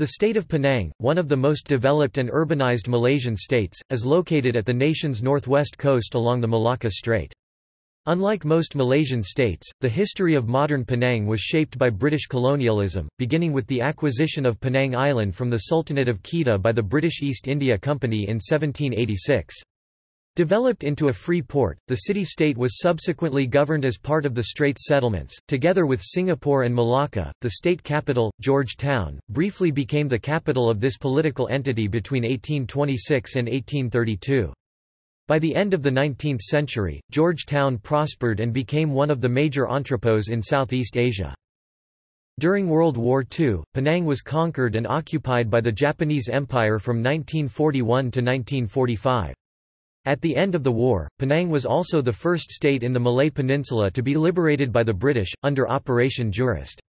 The state of Penang, one of the most developed and urbanized Malaysian states, is located at the nation's northwest coast along the Malacca Strait. Unlike most Malaysian states, the history of modern Penang was shaped by British colonialism, beginning with the acquisition of Penang Island from the Sultanate of Kedah by the British East India Company in 1786. Developed into a free port, the city-state was subsequently governed as part of the Straits settlements. Together with Singapore and Malacca, the state capital, Georgetown, briefly became the capital of this political entity between 1826 and 1832. By the end of the 19th century, Georgetown prospered and became one of the major entrepôts in Southeast Asia. During World War II, Penang was conquered and occupied by the Japanese Empire from 1941 to 1945. At the end of the war, Penang was also the first state in the Malay Peninsula to be liberated by the British, under Operation Jurist.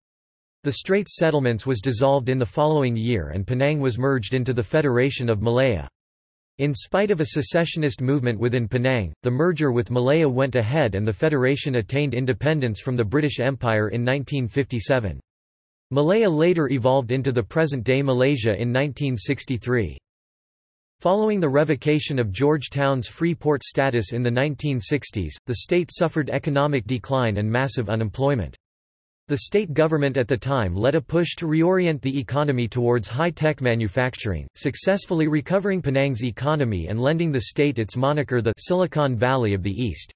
The Straits settlements was dissolved in the following year and Penang was merged into the Federation of Malaya. In spite of a secessionist movement within Penang, the merger with Malaya went ahead and the federation attained independence from the British Empire in 1957. Malaya later evolved into the present-day Malaysia in 1963. Following the revocation of Georgetown's free port status in the 1960s, the state suffered economic decline and massive unemployment. The state government at the time led a push to reorient the economy towards high-tech manufacturing, successfully recovering Penang's economy and lending the state its moniker the Silicon Valley of the East.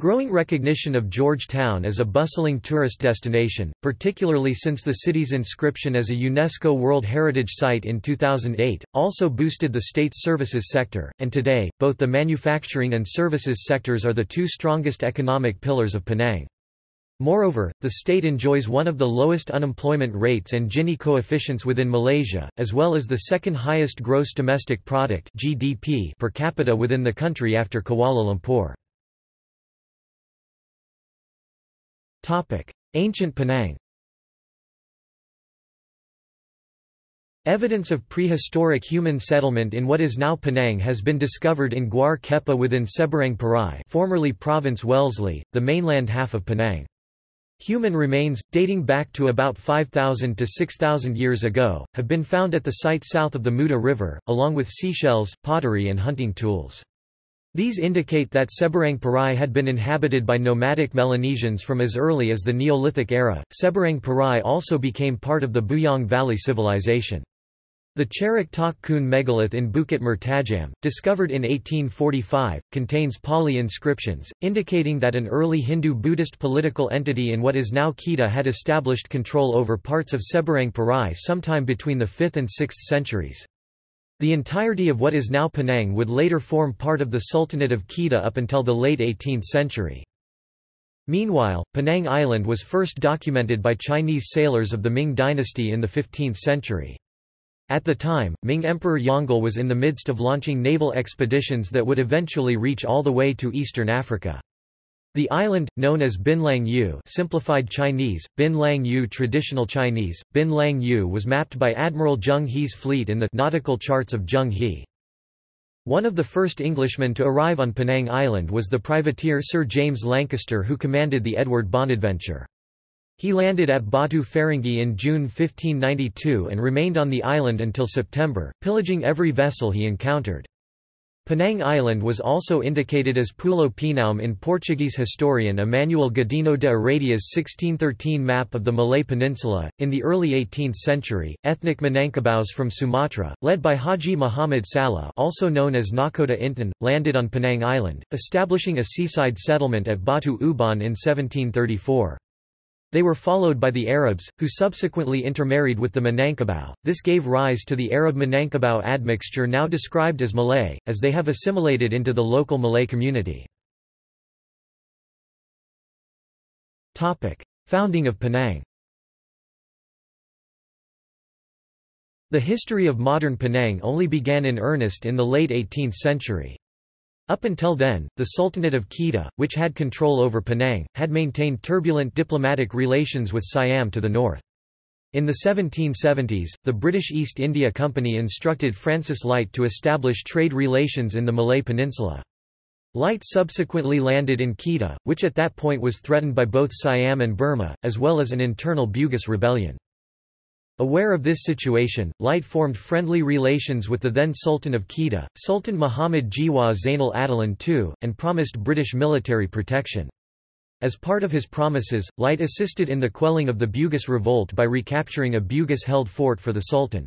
Growing recognition of Georgetown as a bustling tourist destination, particularly since the city's inscription as a UNESCO World Heritage Site in 2008, also boosted the state's services sector, and today, both the manufacturing and services sectors are the two strongest economic pillars of Penang. Moreover, the state enjoys one of the lowest unemployment rates and Gini coefficients within Malaysia, as well as the second highest gross domestic product (GDP) per capita within the country after Kuala Lumpur. Ancient Penang Evidence of prehistoric human settlement in what is now Penang has been discovered in Guar Kepah within Seberang Perai formerly Province Wellesley, the mainland half of Penang. Human remains, dating back to about 5,000 to 6,000 years ago, have been found at the site south of the Muda River, along with seashells, pottery and hunting tools. These indicate that Seberang Perai had been inhabited by nomadic Melanesians from as early as the Neolithic era. Seberang Perai also became part of the Bujang Valley civilization. The Cherok Tokun megalith in Bukit Mertajam, discovered in 1845, contains Pali inscriptions, indicating that an early Hindu-Buddhist political entity in what is now Kedah had established control over parts of Seberang Perai sometime between the 5th and 6th centuries. The entirety of what is now Penang would later form part of the Sultanate of Kedah up until the late 18th century. Meanwhile, Penang Island was first documented by Chinese sailors of the Ming dynasty in the 15th century. At the time, Ming Emperor Yongle was in the midst of launching naval expeditions that would eventually reach all the way to eastern Africa. The island, known as Bin Lang Yu simplified Chinese, Bin Lang Yu traditional Chinese, Bin Lang Yu was mapped by Admiral Zheng He's fleet in the nautical charts of Zheng He. One of the first Englishmen to arrive on Penang Island was the privateer Sir James Lancaster who commanded the Edward Bonaventure. He landed at Batu Ferringhi in June 1592 and remained on the island until September, pillaging every vessel he encountered. Penang Island was also indicated as Pulo Pinaume in Portuguese historian Emmanuel Godinho de Heredia's 1613 map of the Malay Peninsula. In the early 18th century, ethnic Minangkabaus from Sumatra, led by Haji Muhammad Salah, also known as Nakhoda Intan, landed on Penang Island, establishing a seaside settlement at Batu Uban in 1734. They were followed by the Arabs, who subsequently intermarried with the Minangkabau. This gave rise to the Arab-Minangkabau admixture now described as Malay, as they have assimilated into the local Malay community. Founding of Penang The history of modern Penang only began in earnest in the late 18th century. Up until then, the Sultanate of Kedah, which had control over Penang, had maintained turbulent diplomatic relations with Siam to the north. In the 1770s, the British East India Company instructed Francis Light to establish trade relations in the Malay Peninsula. Light subsequently landed in Kedah, which at that point was threatened by both Siam and Burma, as well as an internal Bugis rebellion. Aware of this situation, Light formed friendly relations with the then Sultan of Kedah, Sultan Muhammad Jiwa Zainal Abidin II, and promised British military protection. As part of his promises, Light assisted in the quelling of the Bugis revolt by recapturing a Bugis-held fort for the Sultan.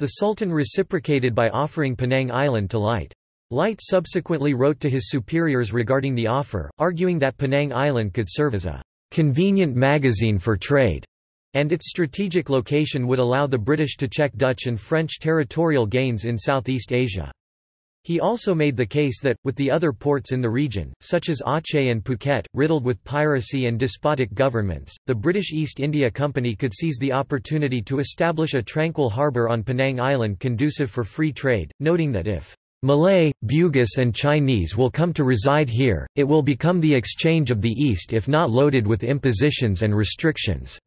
The Sultan reciprocated by offering Penang Island to Light. Light subsequently wrote to his superiors regarding the offer, arguing that Penang Island could serve as a convenient magazine for trade, and its strategic location would allow the British to check Dutch and French territorial gains in Southeast Asia. He also made the case that, with the other ports in the region, such as Aceh and Phuket, riddled with piracy and despotic governments, the British East India Company could seize the opportunity to establish a tranquil harbour on Penang Island conducive for free trade, noting that if Malay, Bugis and Chinese will come to reside here, it will become the exchange of the East if not loaded with impositions and restrictions.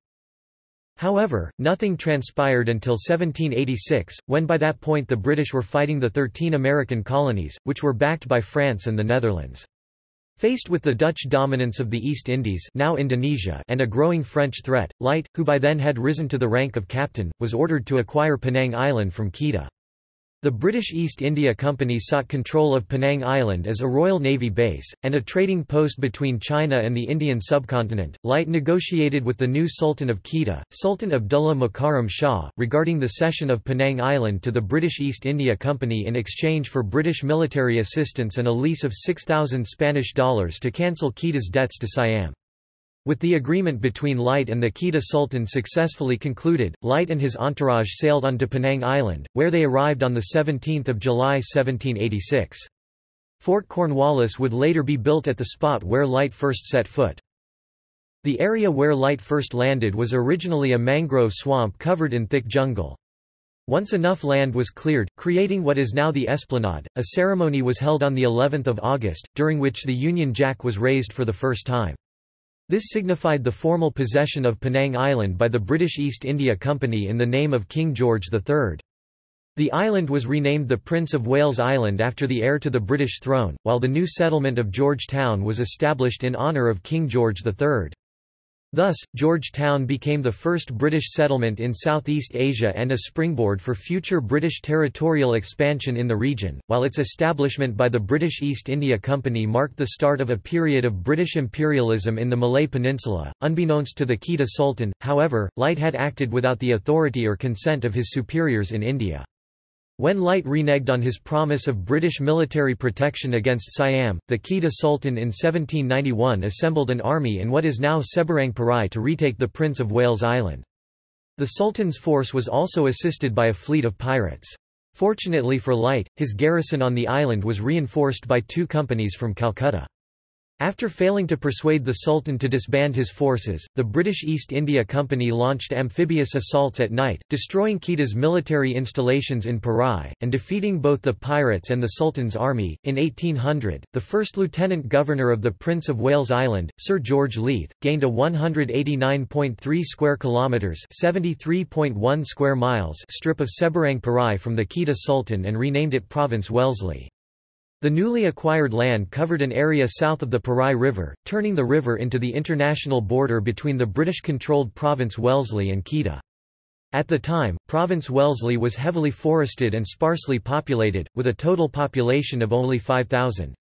However, nothing transpired until 1786, when by that point the British were fighting the Thirteen American colonies, which were backed by France and the Netherlands. Faced with the Dutch dominance of the East Indies now Indonesia and a growing French threat, Light, who by then had risen to the rank of captain, was ordered to acquire Penang Island from Kedah. The British East India Company sought control of Penang Island as a Royal Navy base, and a trading post between China and the Indian subcontinent. Light negotiated with the new Sultan of Kedah, Sultan Abdullah Mukarram Shah, regarding the cession of Penang Island to the British East India Company in exchange for British military assistance and a lease of 6,000 Spanish dollars to cancel Kedah's debts to Siam. With the agreement between Light and the Kedah Sultan successfully concluded, Light and his entourage sailed on to Penang Island, where they arrived on 17 July 1786. Fort Cornwallis would later be built at the spot where Light first set foot. The area where Light first landed was originally a mangrove swamp covered in thick jungle. Once enough land was cleared, creating what is now the esplanade, a ceremony was held on the 11th of August, during which the Union Jack was raised for the first time. This signified the formal possession of Penang Island by the British East India Company in the name of King George III. The island was renamed the Prince of Wales Island after the heir to the British throne, while the new settlement of Georgetown was established in honour of King George III. Thus, Georgetown became the first British settlement in Southeast Asia and a springboard for future British territorial expansion in the region, while its establishment by the British East India Company marked the start of a period of British imperialism in the Malay Peninsula. Unbeknownst to the Kedah Sultan, however, Light had acted without the authority or consent of his superiors in India. When Light reneged on his promise of British military protection against Siam, the Kedah Sultan in 1791 assembled an army in what is now Seberang Perai to retake the Prince of Wales Island. The Sultan's force was also assisted by a fleet of pirates. Fortunately for Light, his garrison on the island was reinforced by two companies from Calcutta. After failing to persuade the Sultan to disband his forces, the British East India Company launched amphibious assaults at night, destroying Kedah's military installations in Perai, and defeating both the pirates and the Sultan's army. In 1800, the first Lieutenant Governor of the Prince of Wales Island, Sir George Leith, gained a 189.3 square kilometres (73.1 square miles) strip of Seberang Perai from the Kedah Sultan and renamed it Province Wellesley. The newly acquired land covered an area south of the Perai River, turning the river into the international border between the British-controlled Province Wellesley and Kedah. At the time, Province Wellesley was heavily forested and sparsely populated, with a total population of only 5,000.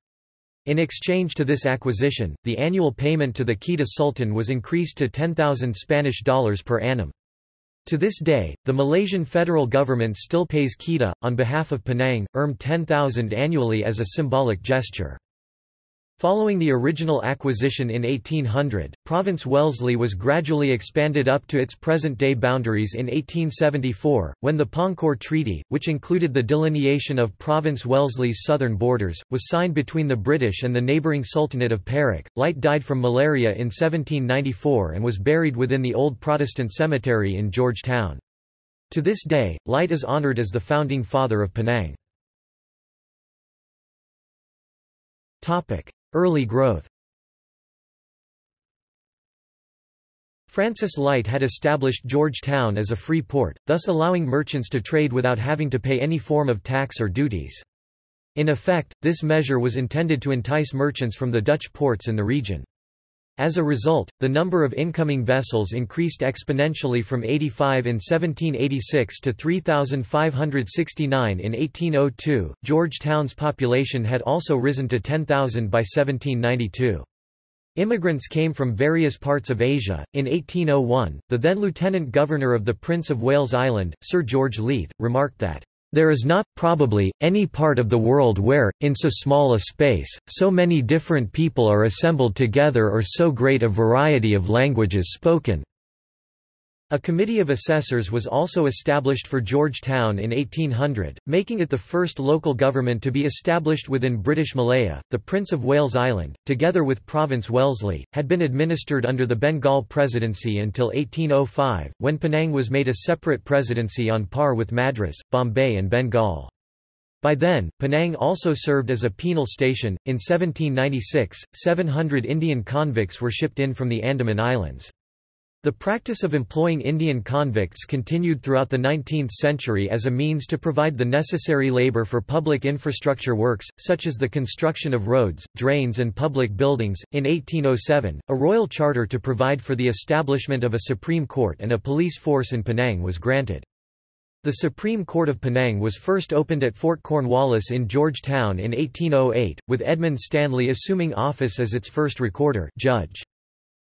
In exchange to this acquisition, the annual payment to the Kedah Sultan was increased to 10,000 Spanish dollars per annum. To this day, the Malaysian federal government still pays Kedah, on behalf of Penang, Erm 10,000 annually as a symbolic gesture. Following the original acquisition in 1800, Province Wellesley was gradually expanded up to its present-day boundaries in 1874, when the Pangkor Treaty, which included the delineation of Province Wellesley's southern borders, was signed between the British and the neighbouring Sultanate of Perak. Light died from malaria in 1794 and was buried within the old Protestant cemetery in Georgetown. To this day, Light is honoured as the founding father of Penang. Early growth Francis Light had established Georgetown as a free port, thus allowing merchants to trade without having to pay any form of tax or duties. In effect, this measure was intended to entice merchants from the Dutch ports in the region. As a result, the number of incoming vessels increased exponentially from 85 in 1786 to 3,569 in 1802. Georgetown's population had also risen to 10,000 by 1792. Immigrants came from various parts of Asia. In 1801, the then Lieutenant Governor of the Prince of Wales Island, Sir George Leith, remarked that there is not, probably, any part of the world where, in so small a space, so many different people are assembled together or so great a variety of languages spoken. A committee of assessors was also established for Georgetown in 1800, making it the first local government to be established within British Malaya. The Prince of Wales Island, together with Province Wellesley, had been administered under the Bengal Presidency until 1805, when Penang was made a separate presidency on par with Madras, Bombay, and Bengal. By then, Penang also served as a penal station. In 1796, 700 Indian convicts were shipped in from the Andaman Islands. The practice of employing Indian convicts continued throughout the 19th century as a means to provide the necessary labor for public infrastructure works, such as the construction of roads, drains, and public buildings. In 1807, a royal charter to provide for the establishment of a Supreme Court and a police force in Penang was granted. The Supreme Court of Penang was first opened at Fort Cornwallis in Georgetown in 1808, with Edmund Stanley assuming office as its first recorder judge.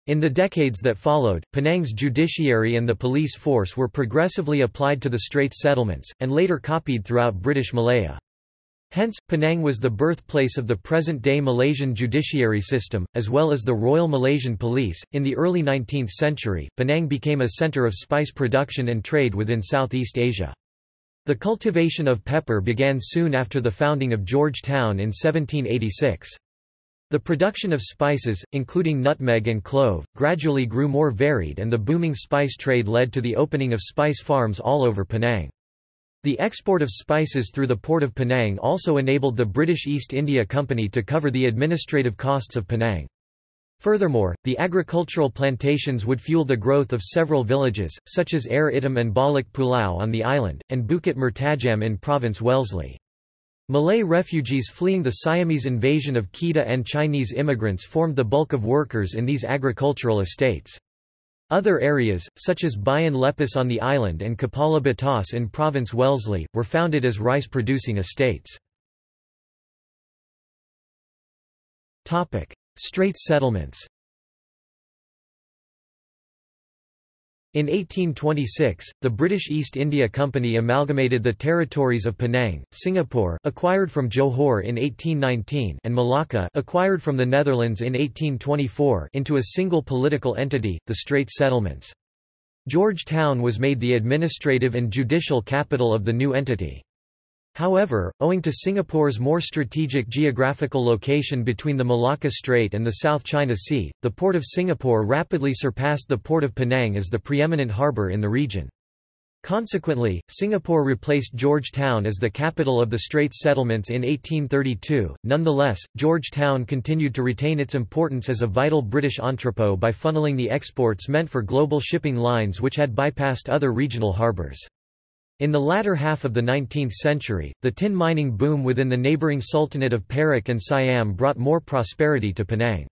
In the decades that followed, Penang's judiciary and the police force were progressively applied to the Straits settlements, and later copied throughout British Malaya. Hence, Penang was the birthplace of the present-day Malaysian judiciary system, as well as the Royal Malaysian Police. In the early 19th century, Penang became a centre of spice production and trade within Southeast Asia. The cultivation of pepper began soon after the founding of Georgetown in 1786. The production of spices, including nutmeg and clove, gradually grew more varied and the booming spice trade led to the opening of spice farms all over Penang. The export of spices through the port of Penang also enabled the British East India Company to cover the administrative costs of Penang. Furthermore, the agricultural plantations would fuel the growth of several villages, such as Air Itam and Balik Pulau on the island, and Bukit Mertajam in Province Wellesley. Malay refugees fleeing the Siamese invasion of Kedah and Chinese immigrants formed the bulk of workers in these agricultural estates. Other areas, such as Bayan Lepas on the island and Kepala Batas in province Wellesley, were founded as rice-producing estates. Straits settlements In 1826, the British East India Company amalgamated the territories of Penang, Singapore acquired from Johor in 1819 and Malacca acquired from the Netherlands in 1824 into a single political entity, the Straits Settlements. Georgetown was made the administrative and judicial capital of the new entity. However, owing to Singapore's more strategic geographical location between the Malacca Strait and the South China Sea, the Port of Singapore rapidly surpassed the Port of Penang as the preeminent harbour in the region. Consequently, Singapore replaced Georgetown as the capital of the Straits settlements in 1832. Nonetheless, Georgetown continued to retain its importance as a vital British entrepot by funneling the exports meant for global shipping lines which had bypassed other regional harbours. In the latter half of the 19th century, the tin mining boom within the neighbouring Sultanate of Perak and Siam brought more prosperity to Penang.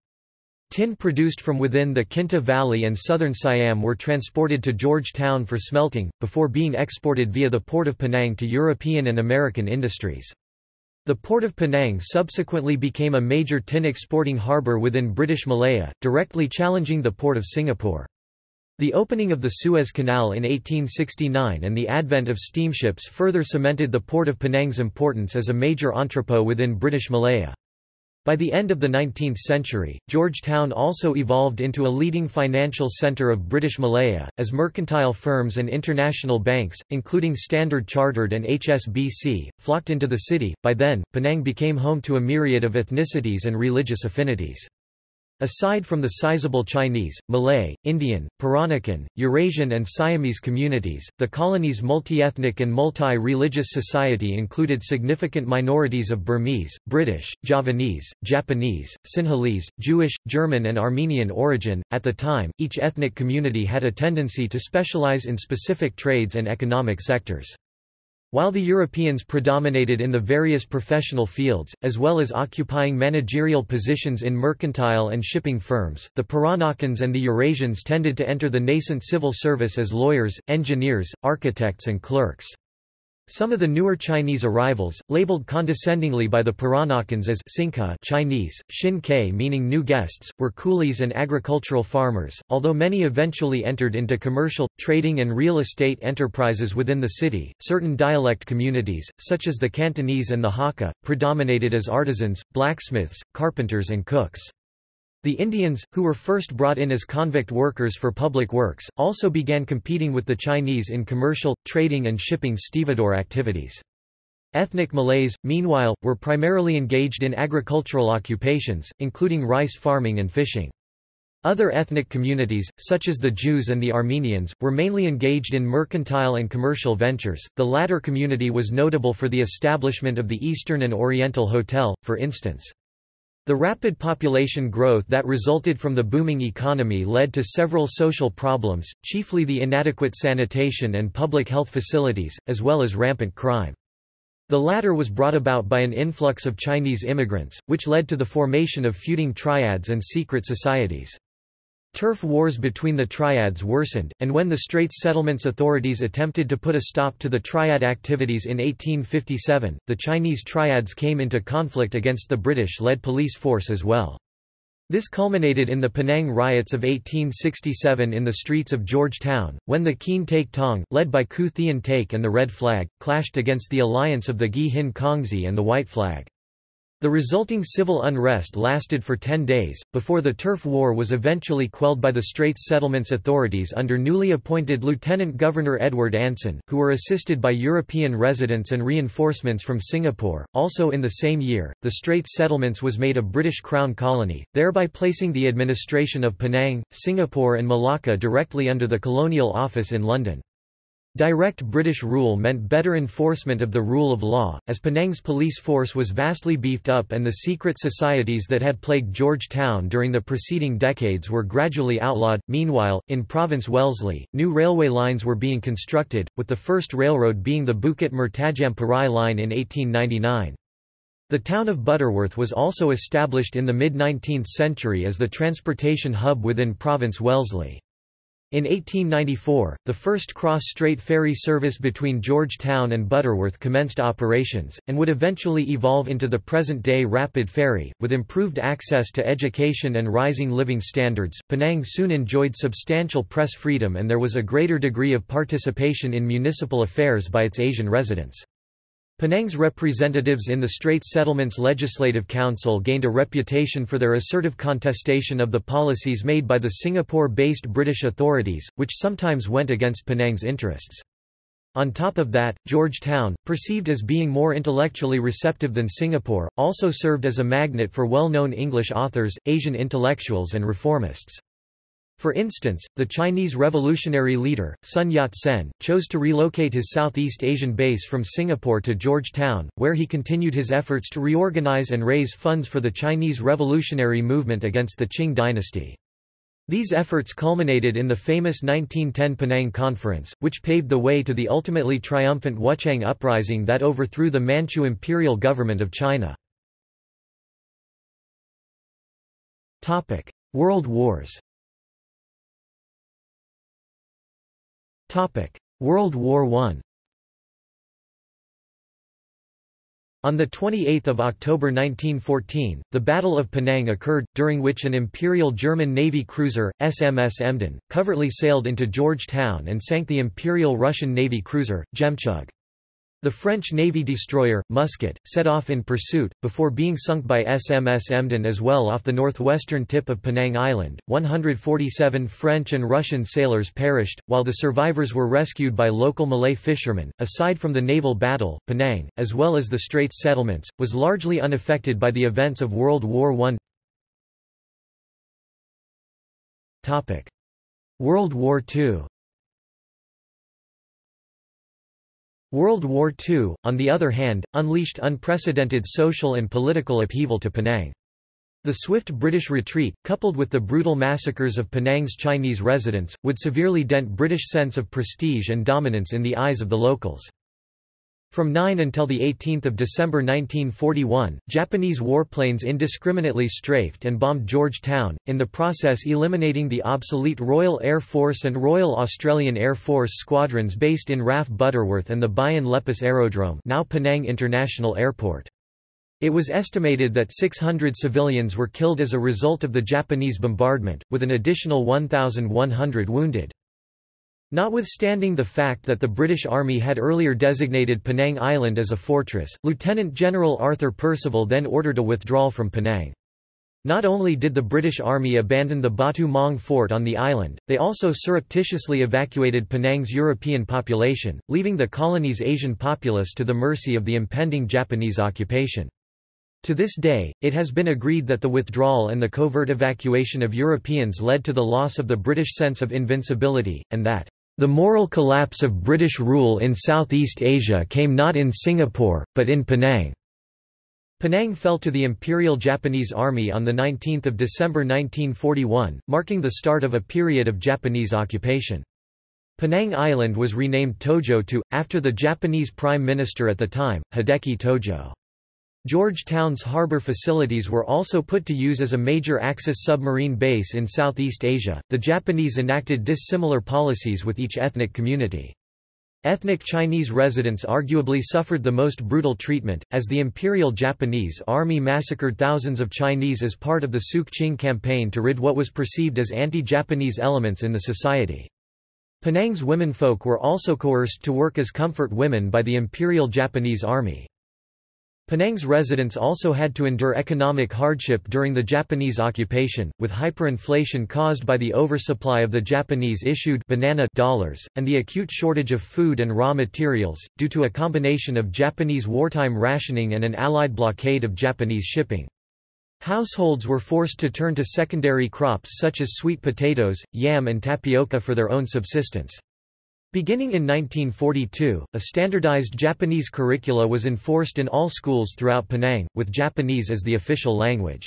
Tin produced from within the Kinta Valley and southern Siam were transported to Georgetown for smelting, before being exported via the port of Penang to European and American industries. The port of Penang subsequently became a major tin exporting harbour within British Malaya, directly challenging the port of Singapore. The opening of the Suez Canal in 1869 and the advent of steamships further cemented the port of Penang's importance as a major entrepot within British Malaya. By the end of the 19th century, Georgetown also evolved into a leading financial centre of British Malaya, as mercantile firms and international banks, including Standard Chartered and HSBC, flocked into the city. By then, Penang became home to a myriad of ethnicities and religious affinities. Aside from the sizable Chinese, Malay, Indian, Peranakan, Eurasian and Siamese communities, the colony's multi-ethnic and multi-religious society included significant minorities of Burmese, British, Javanese, Japanese, Sinhalese, Jewish, German and Armenian origin. At the time, each ethnic community had a tendency to specialize in specific trades and economic sectors. While the Europeans predominated in the various professional fields, as well as occupying managerial positions in mercantile and shipping firms, the Peranakans and the Eurasians tended to enter the nascent civil service as lawyers, engineers, architects and clerks. Some of the newer Chinese arrivals, labeled condescendingly by the Peranakans as Xingke Chinese, Xin meaning new guests, were coolies and agricultural farmers, although many eventually entered into commercial, trading and real estate enterprises within the city. Certain dialect communities, such as the Cantonese and the Hakka, predominated as artisans, blacksmiths, carpenters and cooks. The Indians, who were first brought in as convict workers for public works, also began competing with the Chinese in commercial, trading and shipping stevedore activities. Ethnic Malays, meanwhile, were primarily engaged in agricultural occupations, including rice farming and fishing. Other ethnic communities, such as the Jews and the Armenians, were mainly engaged in mercantile and commercial ventures. The latter community was notable for the establishment of the Eastern and Oriental Hotel, for instance. The rapid population growth that resulted from the booming economy led to several social problems, chiefly the inadequate sanitation and public health facilities, as well as rampant crime. The latter was brought about by an influx of Chinese immigrants, which led to the formation of feuding triads and secret societies. Turf wars between the triads worsened, and when the Straits Settlements authorities attempted to put a stop to the triad activities in 1857, the Chinese triads came into conflict against the British-led police force as well. This culminated in the Penang riots of 1867 in the streets of Georgetown, when the Kean Teik Tong, led by Khoo Thean Teik and the Red Flag, clashed against the alliance of the Ghee Hin Kongsi and the White Flag. The resulting civil unrest lasted for ten days, before the turf war was eventually quelled by the Straits Settlements authorities under newly appointed Lieutenant Governor Edward Anson, who were assisted by European residents and reinforcements from Singapore. Also in the same year, the Straits Settlements was made a British Crown colony, thereby placing the administration of Penang, Singapore and Malacca directly under the Colonial Office in London. Direct British rule meant better enforcement of the rule of law, as Penang's police force was vastly beefed up and the secret societies that had plagued Georgetown during the preceding decades were gradually outlawed. Meanwhile, in Province Wellesley, new railway lines were being constructed, with the first railroad being the Bukit Mertajam Perai line in 1899. The town of Butterworth was also established in the mid-19th century as the transportation hub within Province Wellesley. In 1894, the first cross-strait ferry service between Georgetown and Butterworth commenced operations, and would eventually evolve into the present-day rapid ferry. With improved access to education and rising living standards, Penang soon enjoyed substantial press freedom and there was a greater degree of participation in municipal affairs by its Asian residents. Penang's representatives in the Straits Settlements Legislative Council gained a reputation for their assertive contestation of the policies made by the Singapore-based British authorities, which sometimes went against Penang's interests. On top of that, Georgetown, perceived as being more intellectually receptive than Singapore, also served as a magnet for well-known English authors, Asian intellectuals and reformists. For instance, the Chinese revolutionary leader, Sun Yat-sen, chose to relocate his Southeast Asian base from Singapore to Georgetown, where he continued his efforts to reorganize and raise funds for the Chinese revolutionary movement against the Qing dynasty. These efforts culminated in the famous 1910 Penang Conference, which paved the way to the ultimately triumphant Wuchang Uprising that overthrew the Manchu imperial government of China. World Wars World War I On 28 October 1914, the Battle of Penang occurred, during which an Imperial German Navy cruiser, SMS Emden, covertly sailed into Georgetown and sank the Imperial Russian Navy cruiser, Zhemchug. The French Navy destroyer, Mousquet, set off in pursuit, before being sunk by SMS Emden as well off the northwestern tip of Penang Island. 147 French and Russian sailors perished, while the survivors were rescued by local Malay fishermen. Aside from the naval battle, Penang, as well as the Straits settlements, was largely unaffected by the events of World War I. World War II World War II, on the other hand, unleashed unprecedented social and political upheaval to Penang. The swift British retreat, coupled with the brutal massacres of Penang's Chinese residents, would severely dent British sense of prestige and dominance in the eyes of the locals. From 9 until 18 December 1941, Japanese warplanes indiscriminately strafed and bombed Georgetown, in the process eliminating the obsolete Royal Air Force and Royal Australian Air Force squadrons based in RAF Butterworth and the Bayan Lepas Aerodrome now Penang International Airport. It was estimated that 600 civilians were killed as a result of the Japanese bombardment, with an additional 1,100 wounded. Notwithstanding the fact that the British Army had earlier designated Penang Island as a fortress, Lieutenant General Arthur Percival then ordered a withdrawal from Penang. Not only did the British Army abandon the Batu Maung fort on the island, they also surreptitiously evacuated Penang's European population, leaving the colony's Asian populace to the mercy of the impending Japanese occupation. To this day, it has been agreed that the withdrawal and the covert evacuation of Europeans led to the loss of the British sense of invincibility, and that the moral collapse of British rule in Southeast Asia came not in Singapore, but in Penang. Penang fell to the Imperial Japanese Army on 19 December 1941, marking the start of a period of Japanese occupation. Penang Island was renamed Tojo-to, after the Japanese Prime Minister at the time, Hideki Tojo. Georgetown's harbor facilities were also put to use as a major Axis submarine base in Southeast Asia. The Japanese enacted dissimilar policies with each ethnic community. Ethnic Chinese residents arguably suffered the most brutal treatment, as the Imperial Japanese Army massacred thousands of Chinese as part of the Sook-Ching campaign to rid what was perceived as anti-Japanese elements in the society. Penang's womenfolk were also coerced to work as comfort women by the Imperial Japanese Army. Penang's residents also had to endure economic hardship during the Japanese occupation, with hyperinflation caused by the oversupply of the Japanese-issued banana dollars, and the acute shortage of food and raw materials, due to a combination of Japanese wartime rationing and an Allied blockade of Japanese shipping. Households were forced to turn to secondary crops such as sweet potatoes, yam and tapioca for their own subsistence. Beginning in 1942, a standardized Japanese curricula was enforced in all schools throughout Penang, with Japanese as the official language.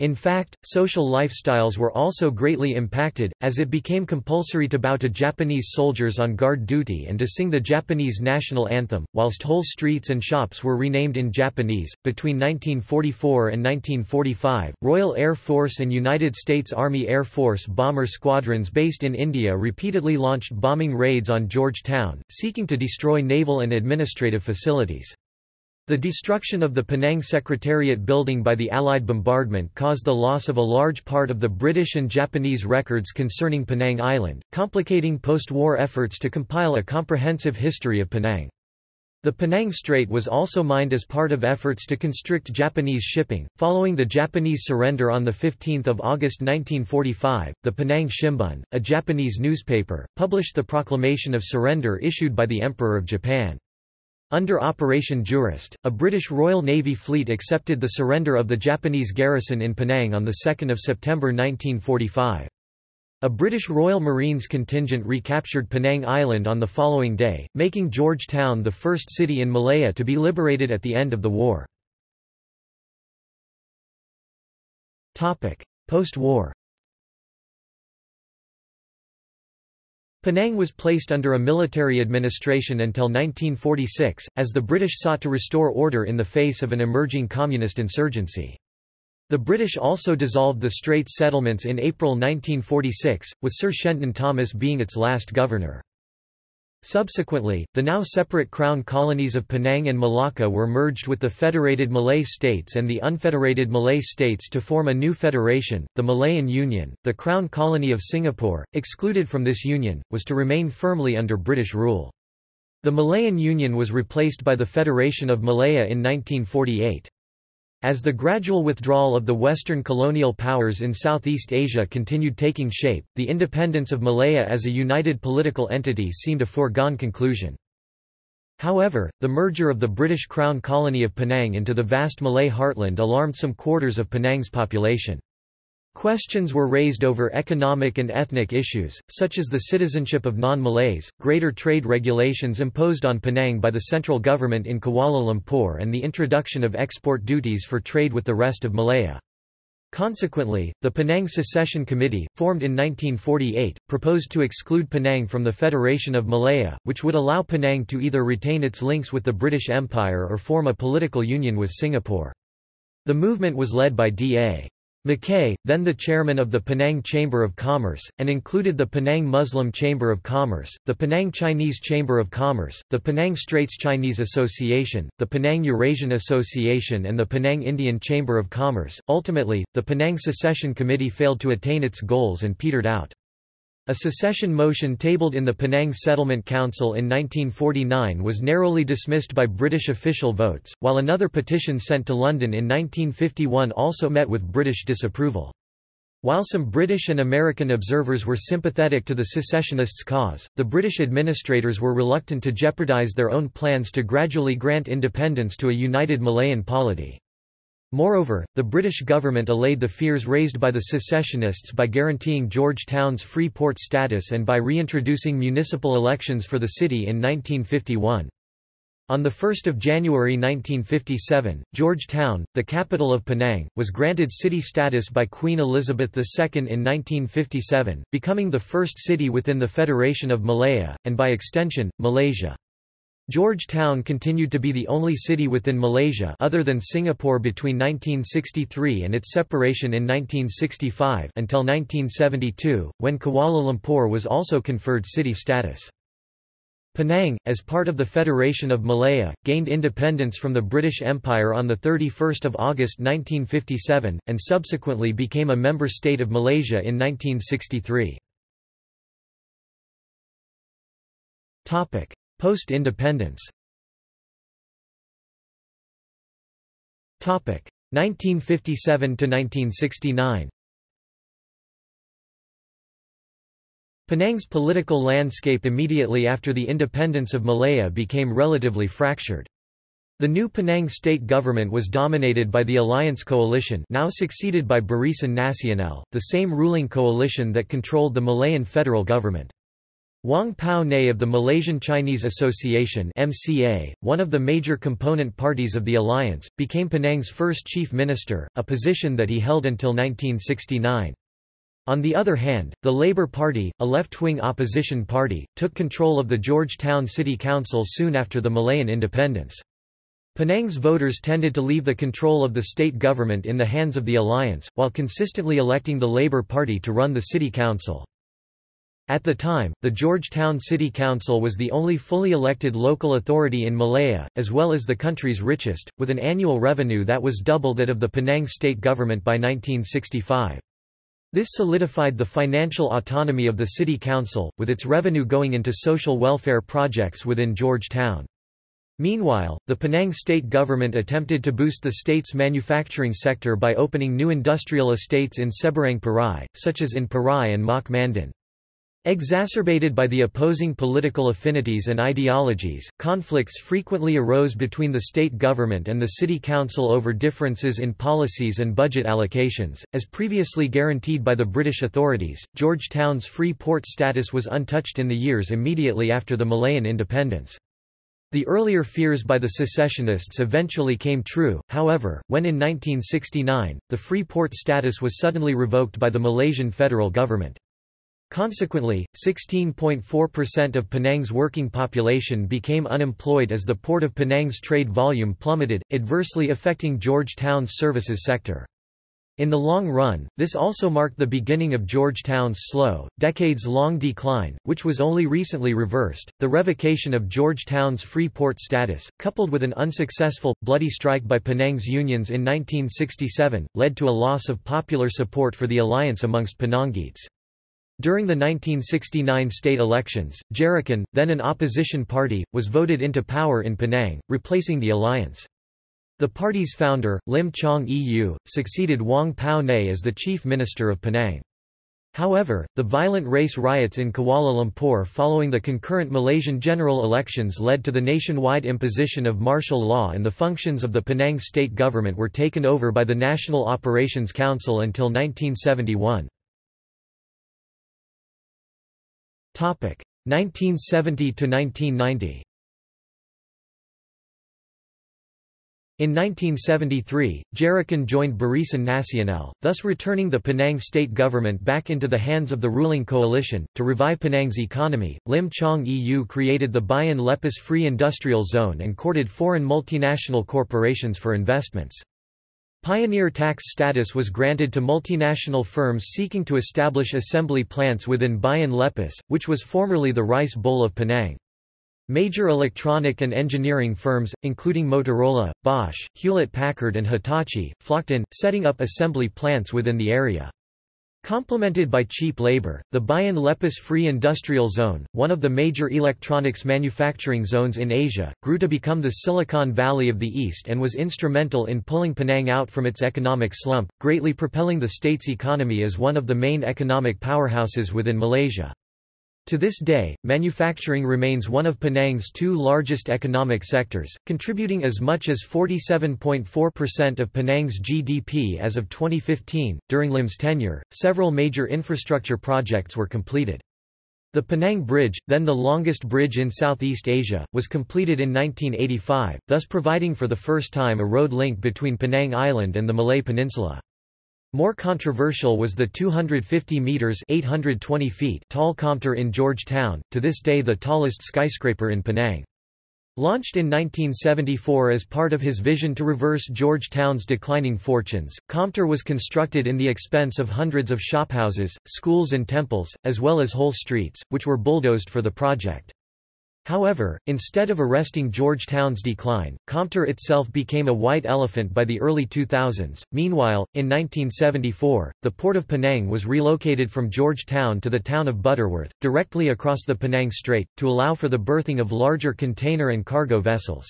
In fact, social lifestyles were also greatly impacted, as it became compulsory to bow to Japanese soldiers on guard duty and to sing the Japanese national anthem, whilst whole streets and shops were renamed in Japanese. Between 1944 and 1945, Royal Air Force and United States Army Air Force bomber squadrons based in India repeatedly launched bombing raids on Georgetown, seeking to destroy naval and administrative facilities. The destruction of the Penang Secretariat building by the Allied bombardment caused the loss of a large part of the British and Japanese records concerning Penang Island, complicating post-war efforts to compile a comprehensive history of Penang. The Penang Strait was also mined as part of efforts to constrict Japanese shipping. Following the Japanese surrender on 15 August 1945, the Penang Shimbun, a Japanese newspaper, published the proclamation of surrender issued by the Emperor of Japan. Under Operation Jurist, a British Royal Navy fleet accepted the surrender of the Japanese garrison in Penang on 2 September 1945. A British Royal Marines contingent recaptured Penang Island on the following day, making Georgetown the first city in Malaya to be liberated at the end of the war. Post-war Penang was placed under a military administration until 1946, as the British sought to restore order in the face of an emerging communist insurgency. The British also dissolved the Straits settlements in April 1946, with Sir Shenton Thomas being its last governor. Subsequently, the now separate crown colonies of Penang and Malacca were merged with the federated Malay states and the unfederated Malay states to form a new federation, the Malayan Union. The crown colony of Singapore, excluded from this union, was to remain firmly under British rule. The Malayan Union was replaced by the Federation of Malaya in 1948. As the gradual withdrawal of the Western colonial powers in Southeast Asia continued taking shape, the independence of Malaya as a united political entity seemed a foregone conclusion. However, the merger of the British Crown colony of Penang into the vast Malay heartland alarmed some quarters of Penang's population. Questions were raised over economic and ethnic issues, such as the citizenship of non-Malays, greater trade regulations imposed on Penang by the central government in Kuala Lumpur and the introduction of export duties for trade with the rest of Malaya. Consequently, the Penang Secession Committee, formed in 1948, proposed to exclude Penang from the Federation of Malaya, which would allow Penang to either retain its links with the British Empire or form a political union with Singapore. The movement was led by D.A. Mackay, then the chairman of the Penang Chamber of Commerce, and included the Penang Muslim Chamber of Commerce, the Penang Chinese Chamber of Commerce, the Penang Straits Chinese Association, the Penang Eurasian Association, and the Penang Indian Chamber of Commerce. Ultimately, the Penang Secession Committee failed to attain its goals and petered out. A secession motion tabled in the Penang Settlement Council in 1949 was narrowly dismissed by British official votes, while another petition sent to London in 1951 also met with British disapproval. While some British and American observers were sympathetic to the secessionists' cause, the British administrators were reluctant to jeopardise their own plans to gradually grant independence to a united Malayan polity. Moreover, the British government allayed the fears raised by the secessionists by guaranteeing Georgetown's free port status and by reintroducing municipal elections for the city in 1951. On 1 January 1957, Georgetown, the capital of Penang, was granted city status by Queen Elizabeth II in 1957, becoming the first city within the Federation of Malaya, and by extension, Malaysia. George Town continued to be the only city within Malaysia other than Singapore between 1963 and its separation in 1965 until 1972, when Kuala Lumpur was also conferred city status. Penang, as part of the Federation of Malaya, gained independence from the British Empire on 31 August 1957, and subsequently became a member state of Malaysia in 1963. Post-independence 1957–1969 Penang's political landscape immediately after the independence of Malaya became relatively fractured. The new Penang state government was dominated by the Alliance Coalition now succeeded by Barisan Nasional, the same ruling coalition that controlled the Malayan federal government. Wong Pow Nee of the Malaysian Chinese Association MCA, one of the major component parties of the alliance, became Penang's first chief minister, a position that he held until 1969. On the other hand, the Labour Party, a left-wing opposition party, took control of the Georgetown City Council soon after the Malayan independence. Penang's voters tended to leave the control of the state government in the hands of the alliance, while consistently electing the Labour Party to run the city council. At the time, the Georgetown City Council was the only fully elected local authority in Malaya, as well as the country's richest, with an annual revenue that was double that of the Penang state government by 1965. This solidified the financial autonomy of the city council, with its revenue going into social welfare projects within Georgetown. Meanwhile, the Penang state government attempted to boost the state's manufacturing sector by opening new industrial estates in Seberang Perai, such as in Perai and Mak Mandin. Exacerbated by the opposing political affinities and ideologies, conflicts frequently arose between the state government and the city council over differences in policies and budget allocations. As previously guaranteed by the British authorities, Georgetown's free port status was untouched in the years immediately after the Malayan independence. The earlier fears by the secessionists eventually came true, however, when in 1969, the free port status was suddenly revoked by the Malaysian federal government. Consequently, 16.4% of Penang's working population became unemployed as the Port of Penang's trade volume plummeted, adversely affecting Georgetown's services sector. In the long run, this also marked the beginning of Georgetown's slow, decades-long decline, which was only recently reversed. The revocation of Georgetown's free port status, coupled with an unsuccessful, bloody strike by Penang's unions in 1967, led to a loss of popular support for the alliance amongst Penangites. During the 1969 state elections, Gerakan, then an opposition party, was voted into power in Penang, replacing the alliance. The party's founder, Lim Chong Eu, succeeded Wong Pow Nee as the chief minister of Penang. However, the violent race riots in Kuala Lumpur following the concurrent Malaysian general elections led to the nationwide imposition of martial law and the functions of the Penang state government were taken over by the National Operations Council until 1971. 1970 to 1990 In 1973, Gerakan joined Barisan Nasional, thus returning the Penang state government back into the hands of the ruling coalition. To revive Penang's economy, Lim Chong Eu created the Bayan Lepas Free Industrial Zone and courted foreign multinational corporations for investments. Pioneer tax status was granted to multinational firms seeking to establish assembly plants within Bayan Lepas, which was formerly the Rice Bowl of Penang. Major electronic and engineering firms, including Motorola, Bosch, Hewlett-Packard and Hitachi, flocked in, setting up assembly plants within the area. Complemented by cheap labor, the Bayan Lepas Free Industrial Zone, one of the major electronics manufacturing zones in Asia, grew to become the Silicon Valley of the East and was instrumental in pulling Penang out from its economic slump, greatly propelling the state's economy as one of the main economic powerhouses within Malaysia. To this day, manufacturing remains one of Penang's two largest economic sectors, contributing as much as 47.4% of Penang's GDP as of 2015. During Lim's tenure, several major infrastructure projects were completed. The Penang Bridge, then the longest bridge in Southeast Asia, was completed in 1985, thus providing for the first time a road link between Penang Island and the Malay Peninsula. More controversial was the 250 meters (820 feet) tall Komtar in Georgetown, to this day the tallest skyscraper in Penang. Launched in 1974 as part of his vision to reverse Georgetown's declining fortunes, Komtar was constructed in the expense of hundreds of shophouses, schools and temples, as well as whole streets, which were bulldozed for the project. However, instead of arresting Georgetown's decline, Komtar itself became a white elephant by the early 2000s. Meanwhile, in 1974, the port of Penang was relocated from Georgetown to the town of Butterworth, directly across the Penang Strait, to allow for the berthing of larger container and cargo vessels.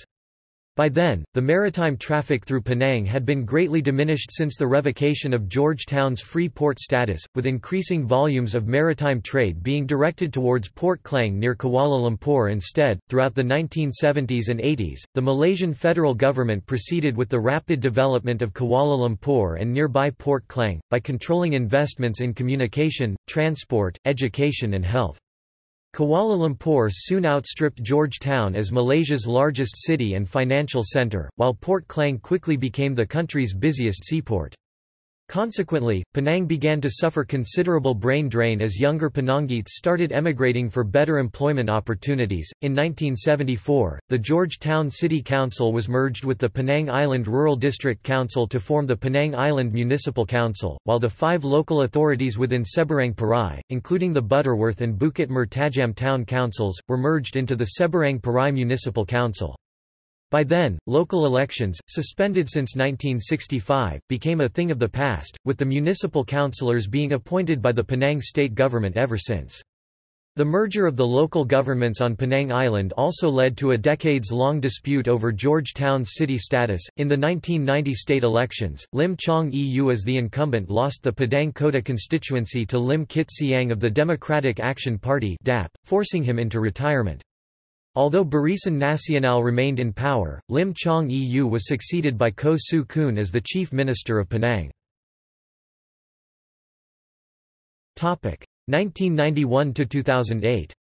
By then, the maritime traffic through Penang had been greatly diminished since the revocation of Georgetown's free port status, with increasing volumes of maritime trade being directed towards Port Klang near Kuala Lumpur instead. Throughout the 1970s and 80s, the Malaysian federal government proceeded with the rapid development of Kuala Lumpur and nearby Port Klang, by controlling investments in communication, transport, education and health. Kuala Lumpur soon outstripped Georgetown as Malaysia's largest city and financial centre, while Port Klang quickly became the country's busiest seaport. Consequently, Penang began to suffer considerable brain drain as younger Penangites started emigrating for better employment opportunities. In 1974, the Georgetown City Council was merged with the Penang Island Rural District Council to form the Penang Island Municipal Council, while the five local authorities within Seberang Perai, including the Butterworth and Bukit Mertajam Town Councils, were merged into the Seberang Perai Municipal Council. By then, local elections, suspended since 1965, became a thing of the past, with the municipal councillors being appointed by the Penang state government ever since. The merger of the local governments on Penang Island also led to a decades-long dispute over Georgetown's city status. In the 1990 state elections, Lim Chong Eu as the incumbent lost the Padang Kota constituency to Lim Kit Siang of the Democratic Action Party (DAP), forcing him into retirement. Although Barisan Nasional remained in power, Lim Chong Eu was succeeded by Koh Tsu Koon as the chief minister of Penang. 1991–2008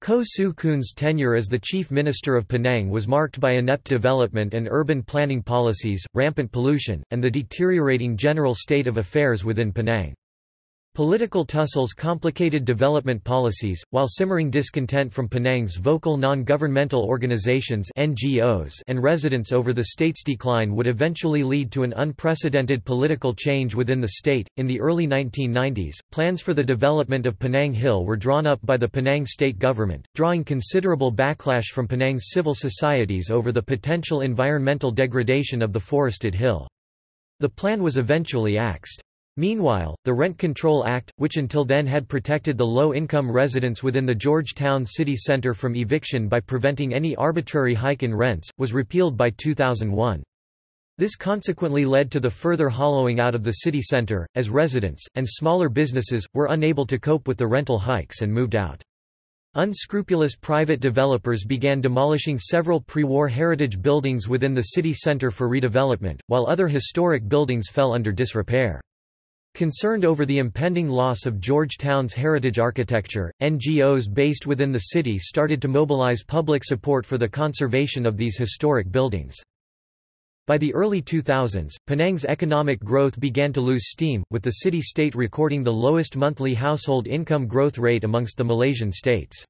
Koh Tsu Koon's tenure as the chief minister of Penang was marked by inept development and urban planning policies, rampant pollution, and the deteriorating general state of affairs within Penang. Political tussles complicated development policies, while simmering discontent from Penang's vocal non-governmental organizations (NGOs) and residents over the state's decline would eventually lead to an unprecedented political change within the state. In the early 1990s, plans for the development of Penang Hill were drawn up by the Penang state government, drawing considerable backlash from Penang's civil societies over the potential environmental degradation of the forested hill. The plan was eventually axed. Meanwhile, the Rent Control Act, which until then had protected the low-income residents within the Georgetown city centre from eviction by preventing any arbitrary hike in rents, was repealed by 2001. This consequently led to the further hollowing out of the city centre, as residents, and smaller businesses, were unable to cope with the rental hikes and moved out. Unscrupulous private developers began demolishing several pre-war heritage buildings within the city centre for redevelopment, while other historic buildings fell under disrepair. Concerned over the impending loss of Georgetown's heritage architecture, NGOs based within the city started to mobilize public support for the conservation of these historic buildings. By the early 2000s, Penang's economic growth began to lose steam, with the city-state recording the lowest monthly household income growth rate amongst the Malaysian states.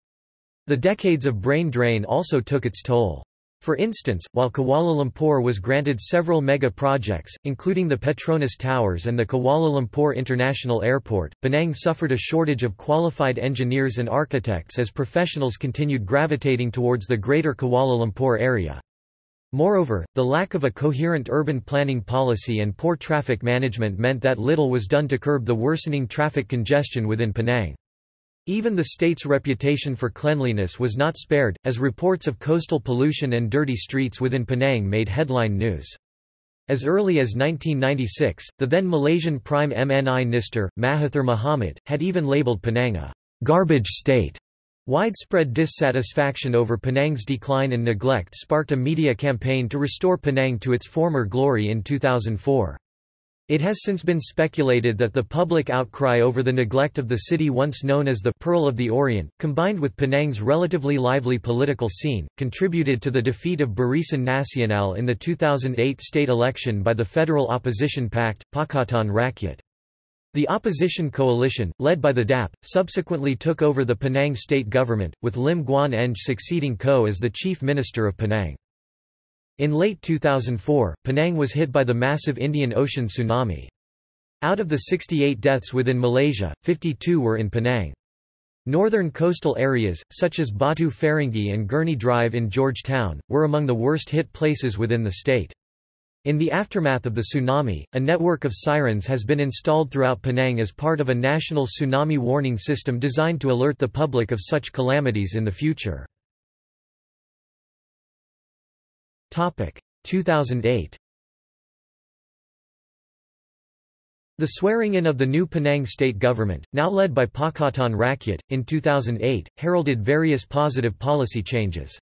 The decades of brain drain also took its toll. For instance, while Kuala Lumpur was granted several mega projects, including the Petronas Towers and the Kuala Lumpur International Airport, Penang suffered a shortage of qualified engineers and architects as professionals continued gravitating towards the greater Kuala Lumpur area. Moreover, the lack of a coherent urban planning policy and poor traffic management meant that little was done to curb the worsening traffic congestion within Penang. Even the state's reputation for cleanliness was not spared, as reports of coastal pollution and dirty streets within Penang made headline news. As early as 1996, the then Malaysian Prime MNI Minister, Mahathir Mohamad, had even labelled Penang a garbage state Widespread dissatisfaction over Penang's decline and neglect sparked a media campaign to restore Penang to its former glory in 2004. It has since been speculated that the public outcry over the neglect of the city once known as the Pearl of the Orient, combined with Penang's relatively lively political scene, contributed to the defeat of Barisan Nasional in the 2008 state election by the federal opposition pact, Pakatan Rakyat. The opposition coalition, led by the DAP, subsequently took over the Penang state government, with Lim Guan Eng succeeding Koh as the chief minister of Penang. In late 2004, Penang was hit by the massive Indian Ocean tsunami. Out of the 68 deaths within Malaysia, 52 were in Penang. Northern coastal areas, such as Batu Ferringhi and Gurney Drive in Georgetown, were among the worst hit places within the state. In the aftermath of the tsunami, a network of sirens has been installed throughout Penang as part of a national tsunami warning system designed to alert the public of such calamities in the future. 2008 The swearing-in of the new Penang state government, now led by Pakatan Rakyat, in 2008, heralded various positive policy changes.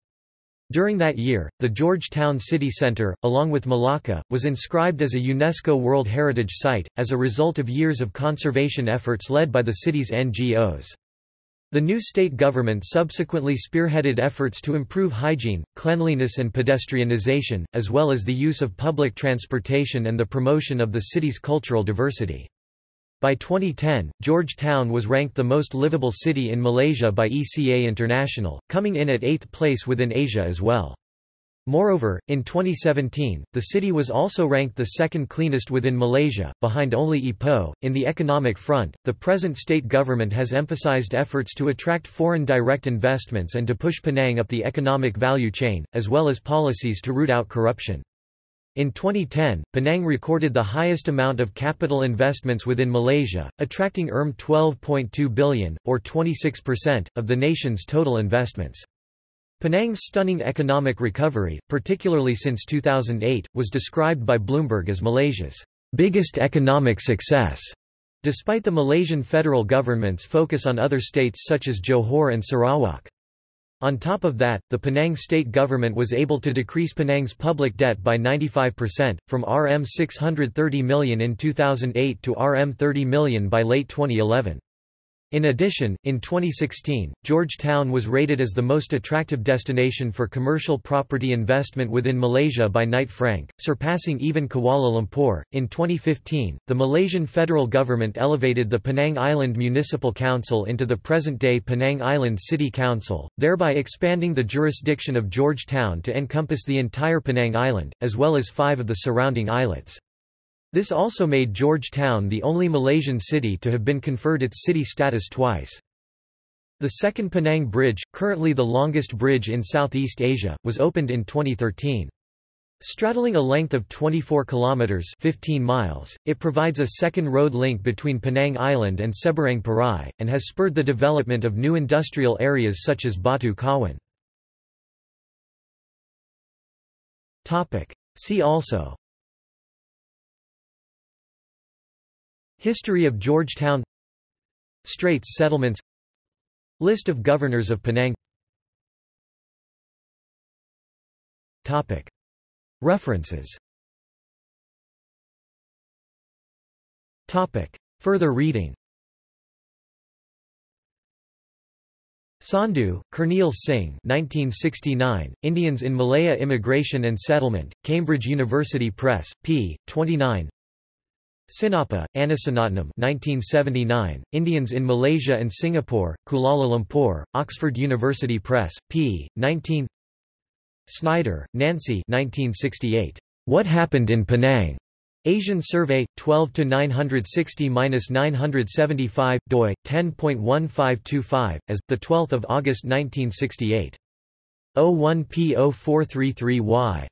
During that year, the Georgetown City Centre, along with Malacca, was inscribed as a UNESCO World Heritage Site, as a result of years of conservation efforts led by the city's NGOs. The new state government subsequently spearheaded efforts to improve hygiene, cleanliness and pedestrianisation, as well as the use of public transportation and the promotion of the city's cultural diversity. By 2010, Georgetown was ranked the most livable city in Malaysia by ECA International, coming in at eighth place within Asia as well. Moreover, in 2017, the city was also ranked the second cleanest within Malaysia, behind only Ipoh. In the economic front, the present state government has emphasized efforts to attract foreign direct investments and to push Penang up the economic value chain, as well as policies to root out corruption. In 2010, Penang recorded the highest amount of capital investments within Malaysia, attracting ERM 12.2 billion, or 26%, of the nation's total investments. Penang's stunning economic recovery, particularly since 2008, was described by Bloomberg as Malaysia's biggest economic success. Despite the Malaysian federal government's focus on other states such as Johor and Sarawak. On top of that, the Penang state government was able to decrease Penang's public debt by 95%, from Rm 630 million in 2008 to Rm 30 million by late 2011. In addition, in 2016, Georgetown was rated as the most attractive destination for commercial property investment within Malaysia by Knight Frank, surpassing even Kuala Lumpur. In 2015, the Malaysian federal government elevated the Penang Island Municipal Council into the present day Penang Island City Council, thereby expanding the jurisdiction of Georgetown to encompass the entire Penang Island, as well as five of the surrounding islets. This also made Georgetown the only Malaysian city to have been conferred its city status twice. The second Penang Bridge, currently the longest bridge in Southeast Asia, was opened in 2013. Straddling a length of 24 kilometers 15 miles, it provides a second road link between Penang Island and Seberang Perai and has spurred the development of new industrial areas such as Batu Kawan. Topic: See also History of Georgetown Straits settlements List of governors of Penang Topic. References Topic. Further reading Sandhu, Kernial Singh 1969, Indians in Malaya Immigration and Settlement, Cambridge University Press, p. 29 Sinnappah, Arasaratnam 1979, Indians in Malaysia and Singapore, Kuala Lumpur, Oxford University Press, p. 19 Snider, Nancy 1968, What Happened in Penang? Asian Survey 12 to 960-975 doi 10.1525 as the 12th of August 1968 01P0433Y